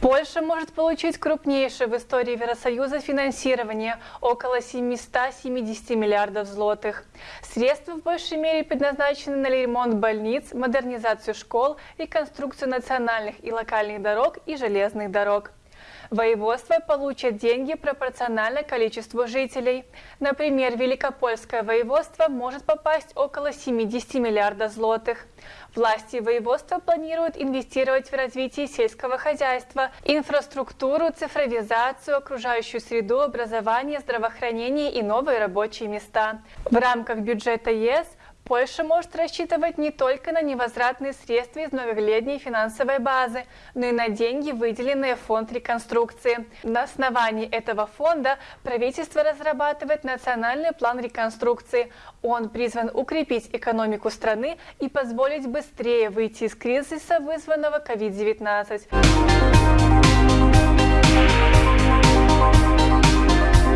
Польша может получить крупнейшее в истории Евросоюза финансирование – около 770 миллиардов злотых. Средства в большей мере предназначены на ремонт больниц, модернизацию школ, реконструкцию национальных и локальных дорог и железных дорог. Воеводство получат деньги пропорционально количеству жителей. Например, Великопольское воеводство может попасть около 70 миллиардов злотых. Власти воеводства планируют инвестировать в развитие сельского хозяйства, инфраструктуру, цифровизацию, окружающую среду, образование, здравоохранение и новые рабочие места. В рамках бюджета ЕС Польша может рассчитывать не только на невозвратные средства из многолетней финансовой базы, но и на деньги, выделенные в фонд реконструкции. На основании этого фонда правительство разрабатывает национальный план реконструкции. Он призван укрепить экономику страны и позволить быстрее выйти из кризиса, вызванного COVID-19.